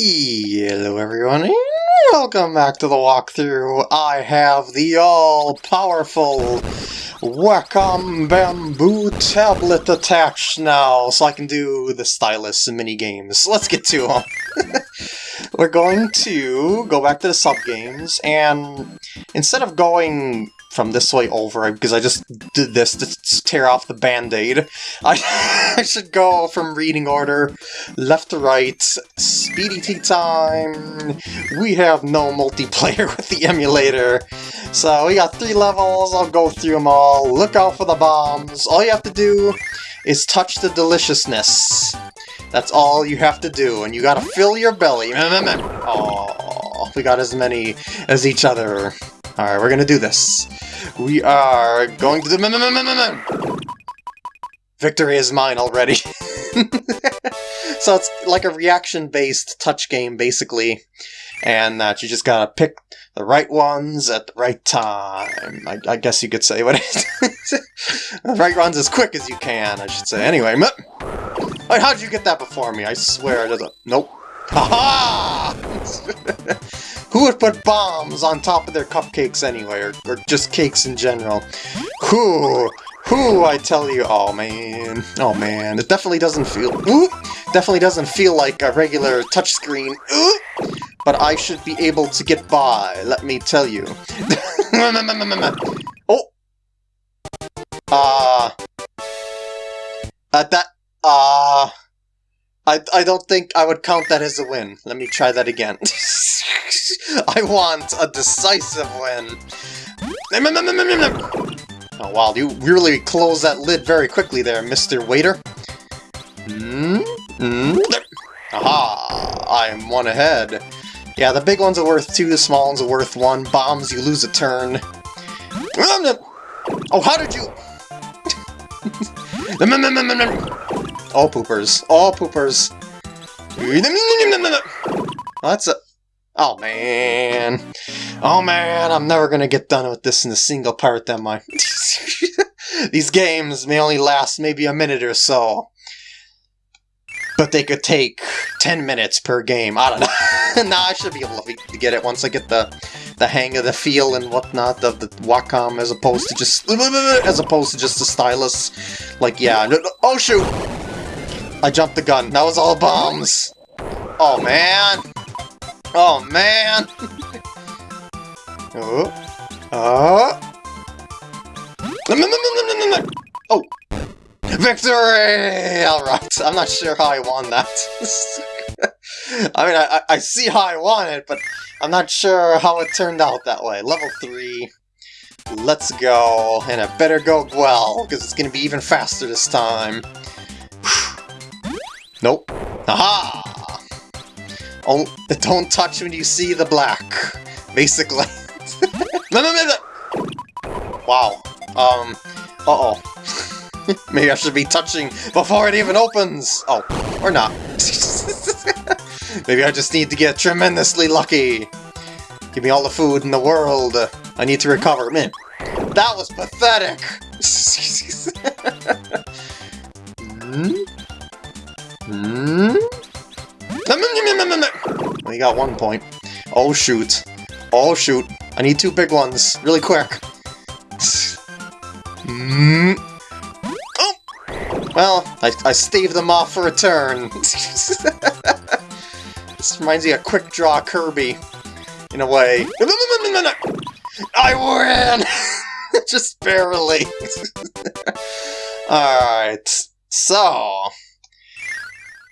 Hello everyone, and welcome back to the walkthrough. I have the all-powerful Wacom Bamboo tablet attached now, so I can do the stylus and mini games. Let's get to them. We're going to go back to the sub-games, and instead of going from this way over, because I just did this to tear off the band-aid, I, I should go from reading order, left to right, speedy tea time, we have no multiplayer with the emulator, so we got three levels, I'll go through them all, look out for the bombs, all you have to do is touch the deliciousness. That's all you have to do, and you gotta fill your belly. Oh, we got as many as each other. Alright, we're gonna do this. We are going to do... Victory is mine already. so it's like a reaction-based touch game, basically. And that you just gotta pick the right ones at the right time. I, I guess you could say what it is. the right ones as quick as you can, I should say. Anyway, Wait, how'd you get that before me? I swear there's a... Nope. Haha! Who would put bombs on top of their cupcakes anyway, or, or just cakes in general? Who? Who, I tell you, oh man, oh man, it definitely doesn't feel, ooh, definitely doesn't feel like a regular touchscreen, ooh, but I should be able to get by, let me tell you. oh! Uh... Uh, that, uh... I, I don't think I would count that as a win. Let me try that again. I want a decisive win. Oh wow, you really closed that lid very quickly there, Mr. Waiter. Mm -hmm. Aha! I'm one ahead. Yeah, the big ones are worth two, the small ones are worth one. Bombs, you lose a turn. Oh, how did you... All poopers. All poopers. That's a... Oh, man. Oh, man, I'm never gonna get done with this in a single part, am I? These games may only last maybe a minute or so. But they could take 10 minutes per game. I don't know. nah, I should be able to get it once I get the the hang of the feel and whatnot of the Wacom as opposed to just as opposed to just the stylus. Like, yeah. Oh, shoot! I jumped the gun. That was all bombs. Oh, man. Oh, man. oh. Oh. Oh. Victory! Alright. I'm not sure how I won that. I mean, I, I see how I won it, but I'm not sure how it turned out that way. Level 3. Let's go. And it better go well, because it's going to be even faster this time. Nope. Aha! Oh, don't touch when you see the black, basically. no, no, no, no! Wow. Um, uh-oh. Maybe I should be touching before it even opens! Oh, or not. Maybe I just need to get tremendously lucky. Give me all the food in the world. I need to recover. Man, that was pathetic! hmm? Hmm? We got one point. Oh shoot. Oh shoot. I need two big ones. Really quick. Hmm. Oh! Well, I, I staved them off for a turn. this reminds me of Quick Draw Kirby. In a way. I win! Just barely. Alright. So,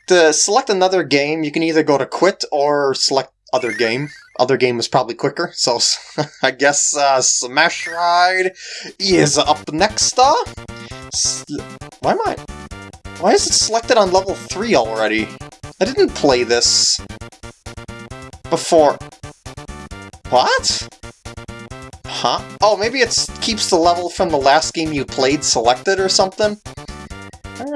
to select another game, you can either go to quit or select other game. Other game is probably quicker, so I guess uh, Smash Ride is up next. Uh, why am I? Why is it selected on level 3 already? I didn't play this before. What? Huh? Oh, maybe it keeps the level from the last game you played selected or something?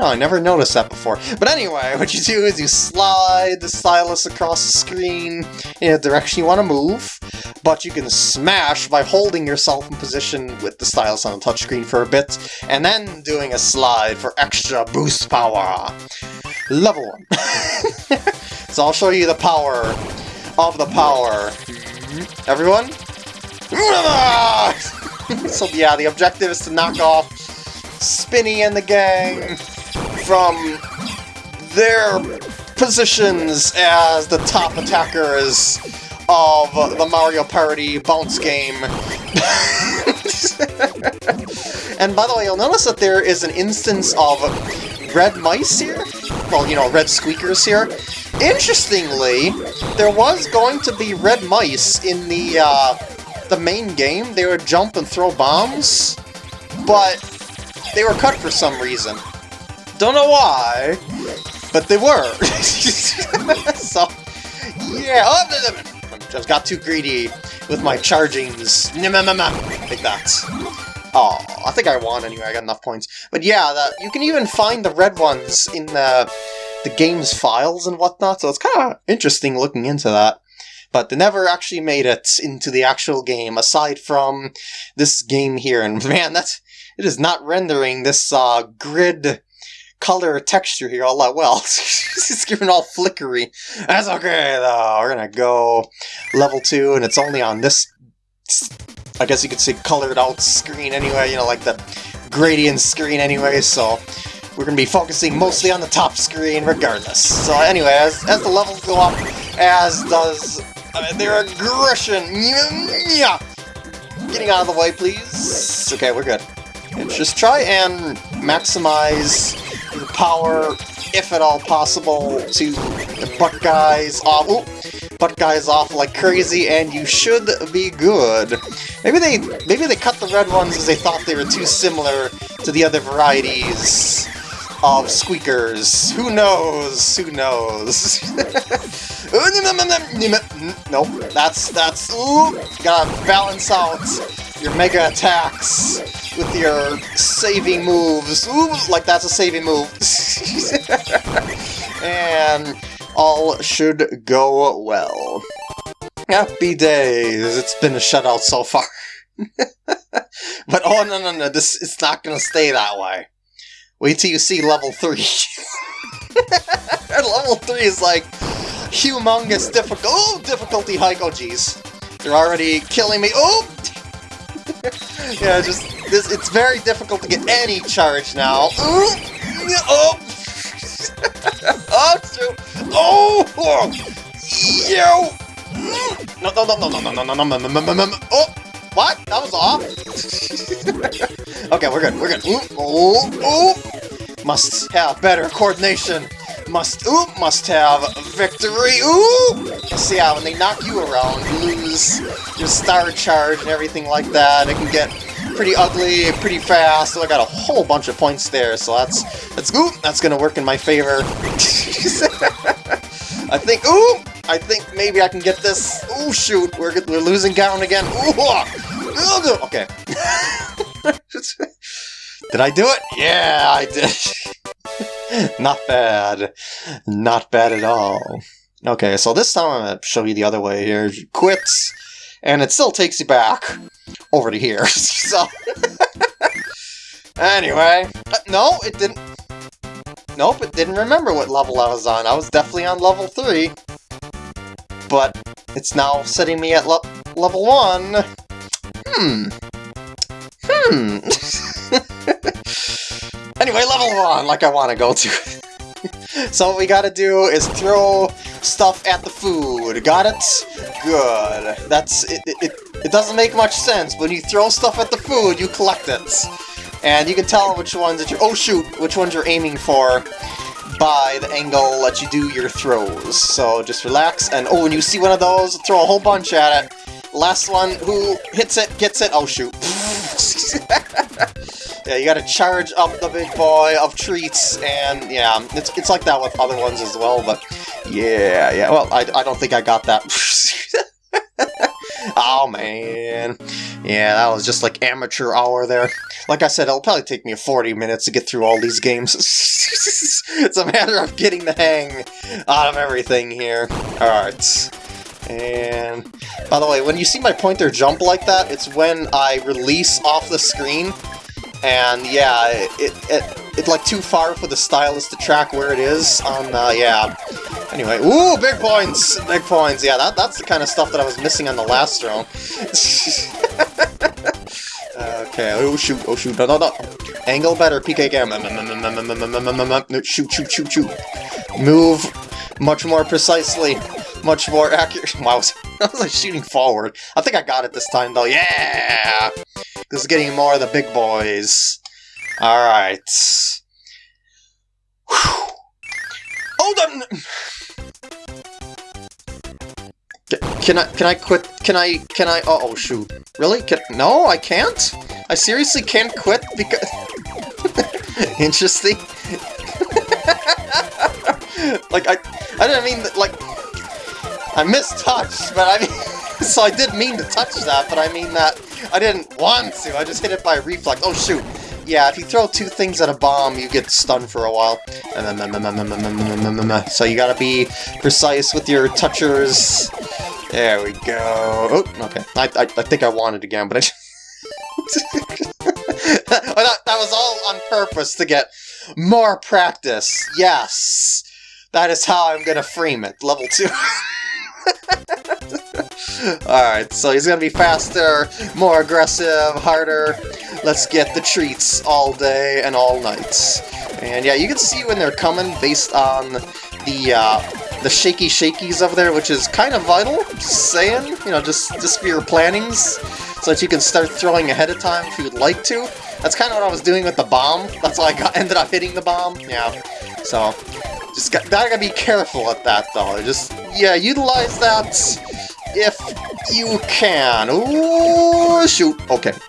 Know, I never noticed that before. But anyway, what you do is you slide the stylus across the screen in a direction you want to move, but you can smash by holding yourself in position with the stylus on the touchscreen for a bit, and then doing a slide for extra boost power. Level 1. So I'll show you the power of the power. Everyone? so yeah, the objective is to knock off Spinni and the gang from their positions as the top attackers of the Mario Party bounce game. and by the way, you'll notice that there is an instance of red mice here. Well, you know, red squeakers here. Interestingly, there was going to be red mice in the uh, the main game. They would jump and throw bombs, but they were cut for some reason. Don't know why, but they were. so, yeah. Oh, I just got too greedy with my chargings. Like that. Oh, I think I won anyway, I got enough points. But yeah, the, you can even find the red ones in the, the game's files and whatnot, so it's kind of interesting looking into that. But they never actually made it into the actual game, aside from this game here. And man, that's it is not rendering this uh, grid color texture here all that well. it's giving all flickery. That's okay, though. We're gonna go level 2, and it's only on this I guess you could say colored out screen anyway, you know, like the gradient screen anyway, so we're to be focusing mostly on the top screen regardless. So anyway, as, as the levels go up, as does uh, their aggression. Yeah. Getting out of the way, please. Okay, we're good. Just try and maximize power, if at all possible, to the butt guys off. Ooh, butt guys off like crazy, and you should be good. Maybe they maybe they cut the red ones because they thought they were too similar to the other varieties of squeakers. Who knows? Who knows? nope. That's that's ooh, gotta balance out your mega attacks with your saving moves. Ooh, like that's a saving move. and all should go well. Happy days! It's been a shutout so far. but oh no no no, this it's not gonna stay that way. Wait till you see level 3. level 3 is like humongous difficult oh, difficulty hike. Oh jeez. They're already killing me. Oh! yeah, just this it's very difficult to get any charge now. Ooh! Oh! oh shoot! Oh! oh! Yo! No, no, no, no, no, no, no, no, no, no, no, no, no, Oh! What? That was off? okay, we're good, we're good. Ooh, ooh, ooh! Must have better coordination. Must, ooh, must have victory. Ooh! See how when they knock you around, you lose your star charge and everything like that. It can get pretty ugly pretty fast. So I got a whole bunch of points there, so that's that's ooh, that's gonna work in my favor. I think ooh, I think maybe I can get this. Ooh, shoot, we're we're losing ground again. Ooh, ah, okay. did I do it? Yeah, I did. Not bad. Not bad at all. Okay, so this time I'm going to show you the other way here. Quits, and it still takes you back over to here. so, anyway, uh, no, it didn't. Nope, it didn't remember what level I was on. I was definitely on level 3. But it's now setting me at le level 1. Hmm. Hmm. anyway, level 1, like I want to go to. so what we gotta do is throw stuff at the food. Got it? Good. That's it, it, it doesn't make much sense. When you throw stuff at the food, you collect it. And you can tell which ones that you're... Oh, shoot! Which ones you're aiming for by the angle that you do your throws. So just relax, and oh, when you see one of those, throw a whole bunch at it. Last one who hits it, gets it. Oh, shoot. yeah, you gotta charge up the big boy of treats, and yeah, it's, it's like that with other ones as well, but yeah, yeah, well, I, I don't think I got that. oh, man. Yeah, that was just like amateur hour there. Like I said, it'll probably take me 40 minutes to get through all these games. it's a matter of getting the hang out of everything here. Alright. And, by the way, when you see my pointer jump like that, it's when I release off the screen. And, yeah, it, it, it, it's like too far for the stylus to track where it is on, uh, yeah, Anyway, ooh, big points! Big points, yeah, that, that's the kind of stuff that I was missing on the last round. okay, oh shoot, oh shoot, no, no, no. Angle better, PK cam. No, shoot, shoot, shoot, shoot. Move much more precisely, much more accurate. Wow, I was like shooting forward. I think I got it this time, though. Yeah! This is getting more of the big boys. Alright. Hold on! Can I, can I quit, can I, can I, oh, oh shoot. Really? Can, no, I can't? I seriously can't quit because... Interesting. like, I, I didn't mean, that, like, I mistouched, but I mean, so I did mean to touch that, but I mean that I didn't want to, I just hit it by reflex. Oh shoot, yeah, if you throw two things at a bomb, you get stunned for a while. So you gotta be precise with your touchers. There we go. Oh, okay. I, I, I think I wanted again, but I... that, that was all on purpose to get more practice. Yes. That is how I'm gonna frame it. Level 2. Alright, so he's gonna be faster, more aggressive, harder. Let's get the treats all day and all night. And yeah, you can see when they're coming based on the uh, the shaky shakies over there, which is kind of vital, just saying, you know, just, just for your plannings, so that you can start throwing ahead of time if you would like to. That's kind of what I was doing with the bomb, that's why I got, ended up hitting the bomb, yeah. So, just got, gotta be careful at that, though. Just, yeah, utilize that if you can. Ooh, shoot. Okay.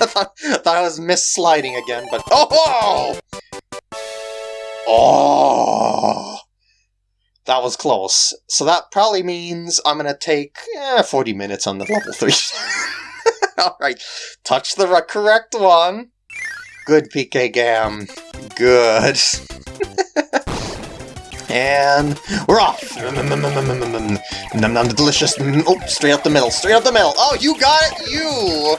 I, thought, I thought I was miss-sliding again, but... Oh! Oh! That was close. So that probably means I'm gonna take eh, 40 minutes on the level 3. Alright, touch the correct one. Good, PK Gam. Good. and we're off. Num num delicious. Oh, straight up the middle. Straight up the middle. Oh, you got it, you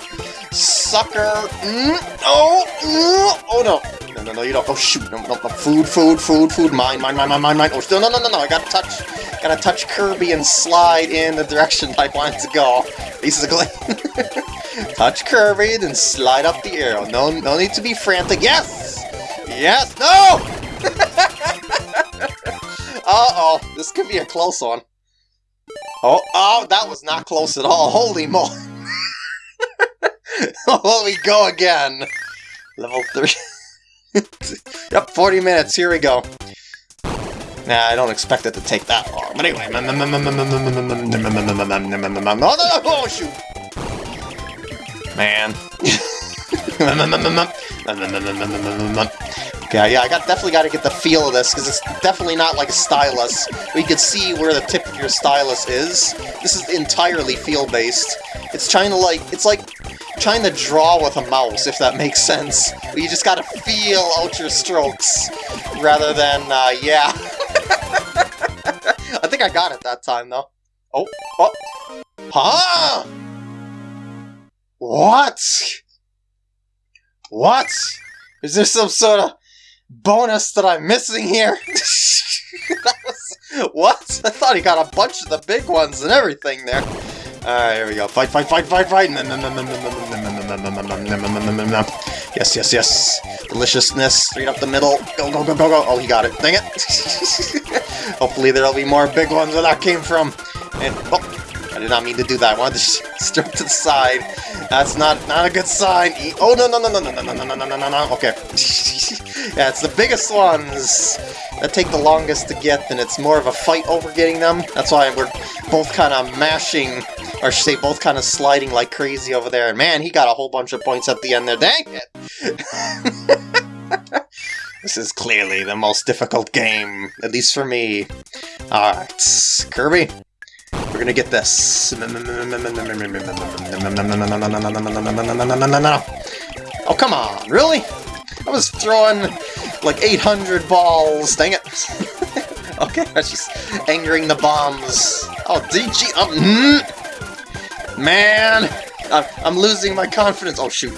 sucker. Mm, oh, mm, oh no. No, no, no, you don't. Oh shoot. No, no, no. Food, food, food, food. Mine, mine, mine, mine, mine, mine. Oh, no, no, no, no, no. I gotta touch. Gotta touch Kirby and slide in the direction I want to go. Basically. touch Kirby, then slide up the arrow. No, no need to be frantic. Yes. Yes. No. Uh-oh, this could be a close one. Oh, oh, that was not close at all. Holy mo! oh, we go again. Level 3. yep, 40 minutes. Here we go. Nah, I don't expect it to take that long. But anyway. Oh, no, oh shoot! Man. Yeah, yeah, I got definitely got to get the feel of this, because it's definitely not like a stylus, you can see where the tip of your stylus is. This is entirely feel-based. It's trying to, like, it's like trying to draw with a mouse, if that makes sense. You just gotta feel out your strokes, rather than, uh, yeah. I think I got it that time, though. Oh, oh. Huh? What? What? Is there some sort of bonus that I'm missing here? was, what? I thought he got a bunch of the big ones and everything there. Alright, here we go. Fight, fight, fight, fight, fight! Yes, yes, yes. Deliciousness. Straight up the middle. Go, go, go, go, go. Oh, he got it. Dang it. Hopefully there'll be more big ones where that came from. And, oh, did not mean to do that. I wanted to strip to the side. That's not not a good sign. Oh, no, no, no, no, no, no, no, no, no, no, no, no. Okay. Yeah, it's the biggest ones that take the longest to get, and it's more of a fight over getting them. That's why we're both kind of mashing, or should say both kind of sliding like crazy over there. And man, he got a whole bunch of points at the end there. Dang it! this is clearly the most difficult game, at least for me. Alright, Kirby, we're gonna get this. Oh, come on, really? I was throwing like 800 balls, dang it. okay, that's just angering the bombs. Oh, DG, um, mm, man, I'm, I'm losing my confidence. Oh, shoot.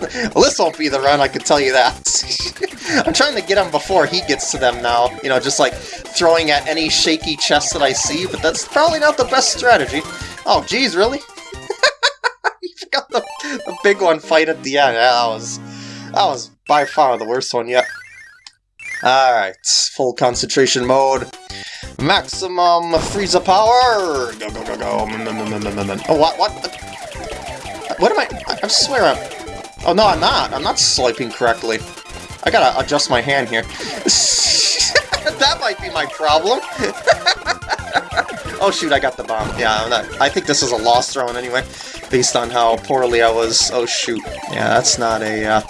Well, this won't be the run, I can tell you that. I'm trying to get him before he gets to them now. You know, just like throwing at any shaky chest that I see, but that's probably not the best strategy. Oh, geez, really? you forgot the, the big one fight at the end. That was, that was by far the worst one yet. Alright, full concentration mode. Maximum Frieza power! Go, go, go, go. Mm, mm, mm, oh, what, what? What am I? I swear I'm... Oh, no, I'm not. I'm not swiping correctly. I gotta adjust my hand here. that might be my problem. oh, shoot, I got the bomb. Yeah, not, i think this is a lost thrown anyway, based on how poorly I was. Oh, shoot. Yeah, that's not a... Uh,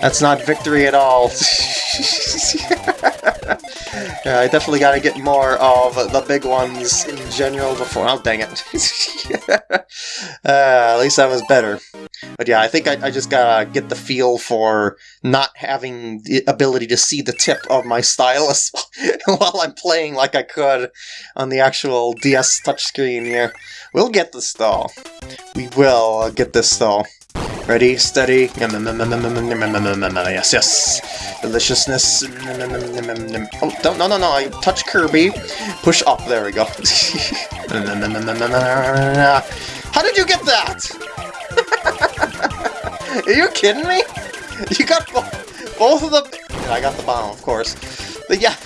that's not victory at all. yeah, I definitely gotta get more of the big ones in general before... Oh, dang it. uh, at least that was better. But yeah, I think I, I, just gotta get the feel for not having the ability to see the tip of my stylus while I'm playing like I could on the actual DS touchscreen here. We'll get this though. We will get this though. Ready, steady. Yes, yes. Deliciousness. Oh, don't, no, no, no. I touch Kirby. Push up. There we go. How did you get that? Are you kidding me? You got both of them. I got the bomb, of course. But yeah.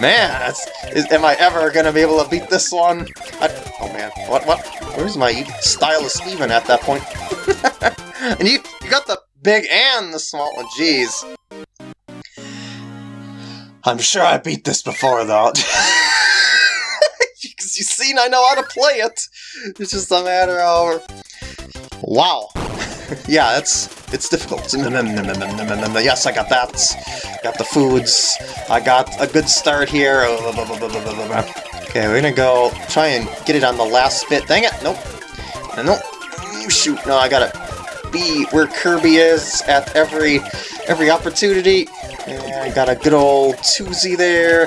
man, is, am I ever gonna be able to beat this one? I, oh man, what, what? Where's my stylus even at that point? and you, you got the big and the small one, jeez. I'm sure I beat this before, though. Because you've seen I know how to play it. It's just a matter of... Wow. yeah, it's it's difficult. Yes, I got that. Got the foods. I got a good start here. Okay, we're gonna go try and get it on the last bit. Dang it! Nope. Uh, nope. Shoot! No, I gotta be where Kirby is at every every opportunity. Yeah, I got a good old Tuzi there.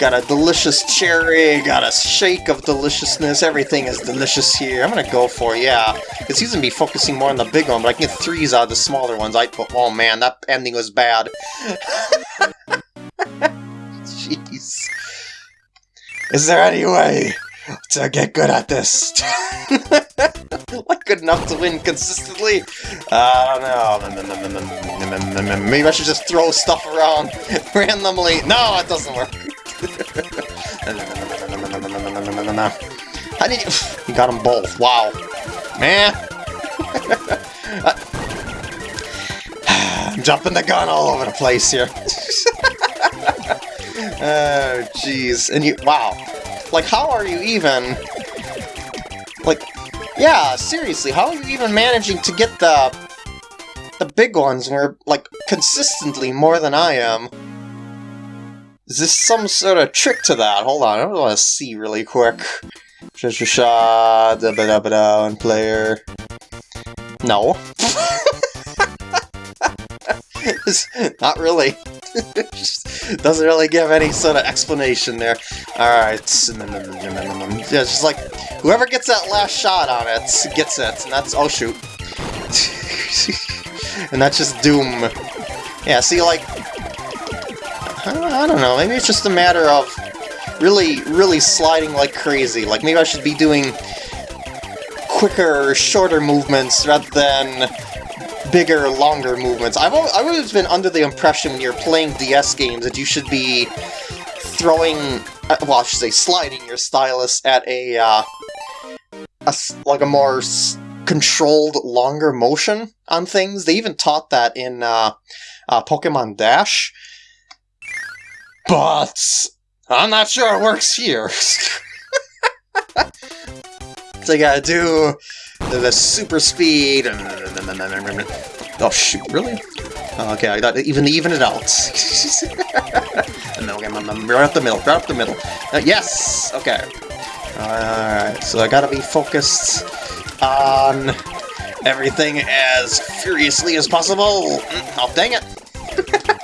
Got a delicious cherry, got a shake of deliciousness, everything is delicious here. I'm gonna go for, yeah. Because he's gonna be focusing more on the big one, but I can get threes out of the smaller ones. I Oh man, that ending was bad. Jeez. Is there any way to get good at this? like good enough to win consistently? I don't know. Maybe I should just throw stuff around randomly. No, it doesn't work. How did you... You got them both. Wow. Man. I'm jumping the gun all over the place here. Oh, jeez. And you... Wow. Like, how are you even... Like, yeah, seriously, how are you even managing to get the... The big ones where, like, consistently more than I am? Is this some sort of trick to that? Hold on, I want to see really quick. Sha sha, da ba da ba da, and player. No. Not really. Doesn't really give any sort of explanation there. Alright. Yeah, just like, whoever gets that last shot on it gets it, and that's- oh shoot. and that's just Doom. Yeah, see, like, I don't know, maybe it's just a matter of really, really sliding like crazy. Like, maybe I should be doing quicker, shorter movements rather than bigger, longer movements. I've always, I've always been under the impression when you're playing DS games that you should be throwing, uh, well, I should say sliding your stylus at a, uh, a like a more controlled, longer motion on things. They even taught that in uh, uh, Pokemon Dash. But I'm not sure it works here. so you gotta do the, super speed. Oh shoot, really? Oh, okay, I got even the even it out. and then okay, right up the middle, right up the middle. Uh, yes. Okay. Alright, so I gotta be focused on everything as furiously as possible. Mm, oh, dang it.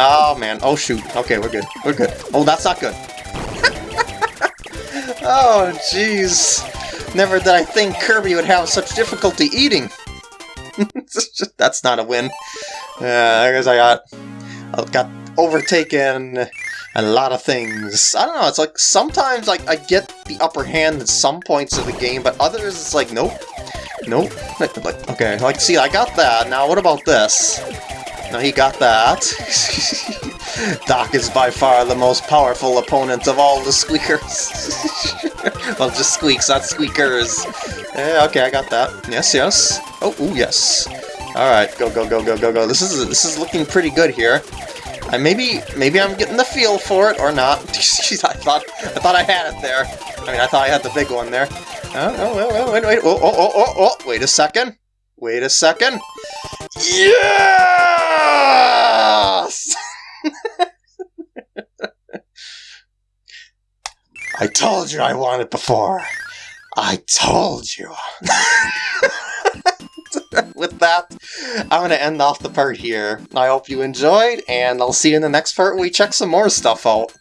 Oh, man. Oh, shoot. Okay, we're good. We're good. Oh, that's not good. oh, jeez. Never did I think Kirby would have such difficulty eating. That's not a win. Yeah, I guess I got I got overtaken a lot of things. I don't know, it's like sometimes like I get the upper hand at some points of the game, but others it's like nope. Nope. Like, okay, like see I got that. Now what about this? Now he got that. Doc is by far the most powerful opponent of all the squeakers. well, just squeaks, not squeakers. Yeah, okay, I got that. Yes, yes. Oh, ooh, yes. All right, go, go, go, go, go, go. This is this is looking pretty good here. I maybe maybe I'm getting the feel for it or not. Jeez, I thought I thought I had it there. I mean, I thought I had the big one there. Uh, oh, oh, oh, wait, wait, oh, oh, oh, oh, oh, wait a second. Wait a second. Yes! I told you I it before. I told you. With that, I'm going to end off the part here. I hope you enjoyed, and I'll see you in the next part we check some more stuff out.